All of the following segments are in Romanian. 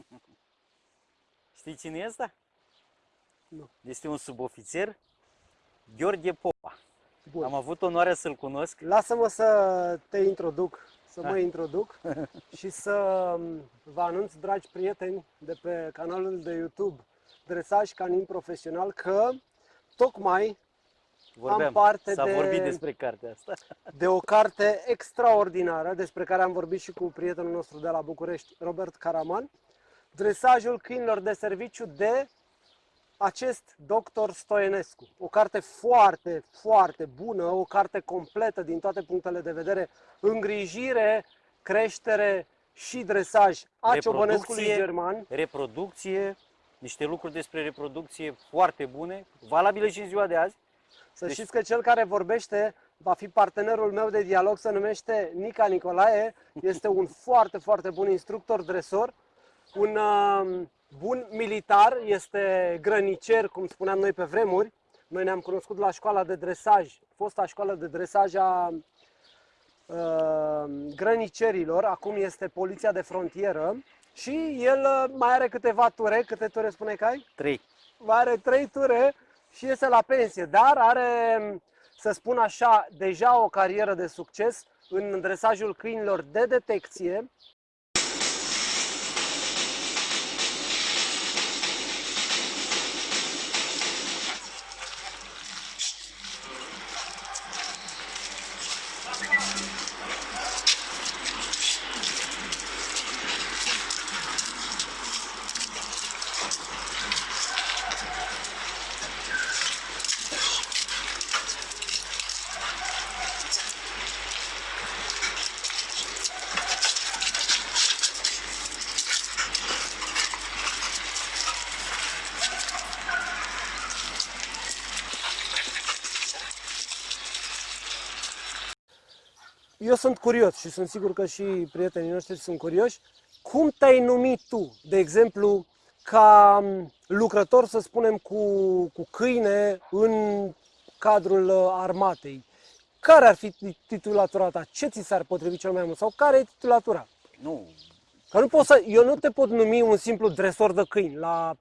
Știi cine e ăsta? Nu. Este un subofițer, Gheorghe Popa. Bun. Am avut onoarea să-l cunosc. Lasă-mă să te introduc, să mă Hai. introduc și să vă anunț, dragi prieteni de pe canalul de YouTube Dresaj Canin Profesional, că tocmai Vorbeam, parte s-a de- vorbit despre cartea asta. de o carte extraordinară despre care am vorbit și cu prietenul nostru de la București, Robert Caraman, Dresajul câinilor de serviciu de acest doctor Stoenescu. O carte foarte, foarte bună, o carte completă din toate punctele de vedere, îngrijire, creștere și dresaj a ciobănescului Reproducție. german. Reproducție, niște lucruri despre reproducție foarte bune, valabile și în ziua de azi. Să Deci- știți că cel care vorbește va fi partenerul meu de dialog, se numește Nica Nicolae, este un foarte, foarte bun instructor dresor, un uh, bun militar, este grănicer, cum spuneam noi pe vremuri. Noi ne-am cunoscut la școala de dresaj, fosta școală de dresaj a uh, grănicerilor, acum este poliția de frontieră și el uh, mai are câteva ture, câte ture spune că ai? 3. mai are trei ture și iese la pensie, dar are, să spun așa, deja o carieră de succes în dresajul câinilor de detecție. Eu sunt curios și sunt sigur că și prietenii noștri sunt curioși. Cum te-ai numit tu, de exemplu, ca m, lucrător, să spunem, cu, cu câine în cadrul uh, armatei? Care ar fi ti- titulatura ta? Ce ți s-ar potrivi cel mai mult? Sau care e titulatura? Nu, Că nu pot să, eu nu te pot numi un simplu dresor de câini la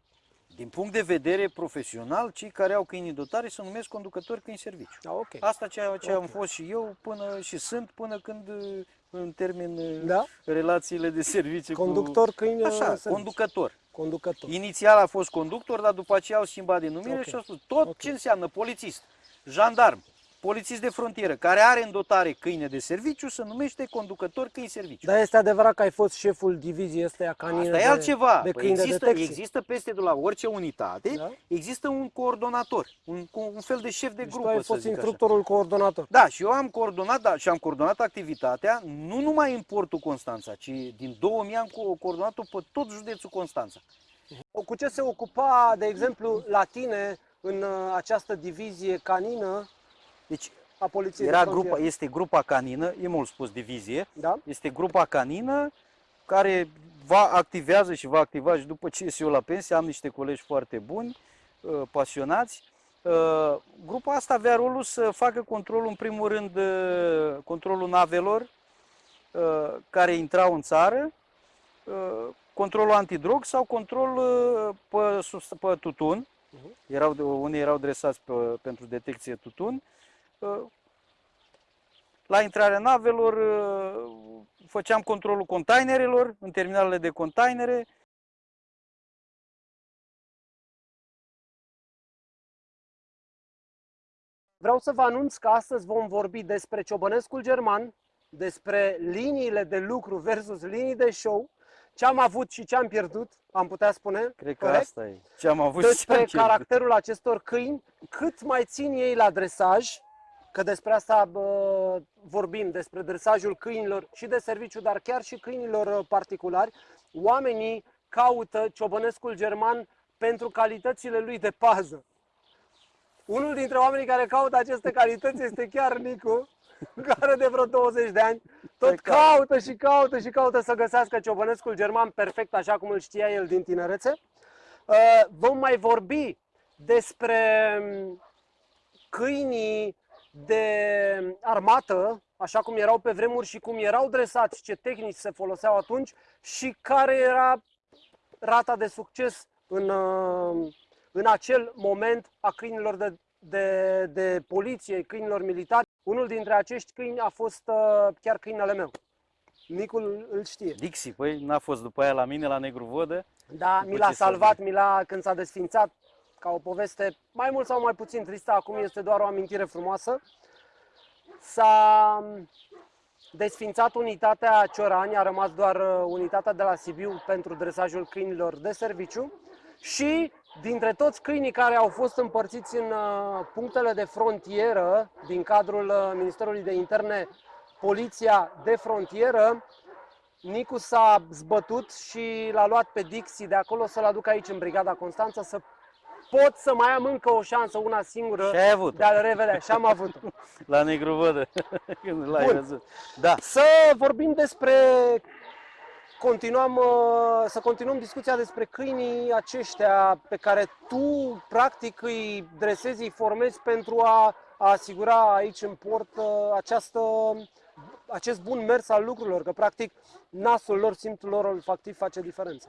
din punct de vedere profesional, cei care au câini dotare se numesc conducători câini serviciu. Da, ok. Asta ceea ce am Ok. fost și eu până și sunt până când uh, în termin uh, Da? relațiile de serviciu Conductor cu... câini Așa, serviciu. conducător. Conducător. Inițial a fost conductor, dar după aceea au schimbat denumire Ok. și au spus tot Ok. ce înseamnă polițist, jandarm, polițist de frontieră, care are în dotare câine de serviciu, se numește conducător câini serviciu. Dar este adevărat că ai fost șeful diviziei astea canine Asta e de, altceva. de Păi câini de există, detecție. există peste de la orice unitate, Da? există un coordonator, un, un fel de șef de Deci tu grupă, ai să fost zic așa. instructorul coordonator. Da, și eu am coordonat, da, și am coordonat activitatea, nu numai în portul Constanța, ci din 2000 am co- coordonat-o pe tot județul Constanța. Cu ce se ocupa, de exemplu, la tine în uh, această divizie canină Deci a poliției era de frontieră? grupa, este grupa canină, e mult spus divizie, Da? este grupa canină care va activează și va activa și după ce ies eu la pensie, am niște colegi foarte buni, uh, pasionați. Uh, Grupa asta avea rolul să facă controlul, în primul rând, uh, controlul navelor uh, care intrau în țară, uh, controlul antidrog sau control uh, pe, sus- pe tutun. Mhm. Erau, de- unii erau dresați pe, pentru detecție tutun. Uh, La intrarea navelor uh, făceam controlul containerelor în terminalele de containere. Vreau să vă anunț că astăzi vom vorbi despre ciobănescul german, despre liniile de lucru versus linii de show, ce am avut și ce am pierdut, am putea spune. Cred că corect? asta e ce am avut și ce am despre pierdut. caracterul acestor câini, cât mai țin ei la dresaj, că despre asta bă, vorbim, despre dresajul câinilor și de serviciu, dar chiar și câinilor uh, particulari. Oamenii caută ciobănescul german pentru calitățile lui de pază. Unul dintre oamenii care caută aceste calități este chiar Nicu, care de vreo 20 de ani tot Pe care- caută și caută și caută să găsească ciobănescul german perfect așa cum îl știa el din tinerețe. Uh, Vom mai vorbi despre mm, câinii de armată, așa cum erau pe vremuri și cum erau dresați, ce tehnici se foloseau atunci și care era rata de succes în, uh, în acel moment a câinilor de, de, de poliție, câinilor militari. Unul dintre acești câini a fost uh, chiar câinele meu. Nicul îl știe. Dixi, păi n-a fost după aia la mine, la Negru Vodă. Da, După mi l-a ce s-a salvat, mi l-a, când s-a desfințat, ca o poveste mai mult sau mai puțin tristă, acum este doar o amintire frumoasă. S-a desfințat unitatea Ciorani, a rămas doar uh, unitatea de la Sibiu pentru dresajul câinilor de serviciu și dintre toți câinii care au fost împărțiți în uh, punctele de frontieră din cadrul uh, Ministerului de Interne, Poliția de Frontieră, Nicu s-a zbătut și l-a luat pe Dixi de acolo să-l aduc aici în Brigada Constanța să pot să mai am încă o șansă, una singură, Și ai avut de a-l revedea. Și am avut la Negru Vodă, când l-ai Bun. văzut. Da, Să vorbim despre continuăm, uh, să continuăm discuția despre câinii aceștia pe care tu practic îi dresezi, îi formezi pentru a, a asigura aici în port uh, această, acest bun mers al lucrurilor, că practic nasul lor, simțul lor olfactiv face diferența.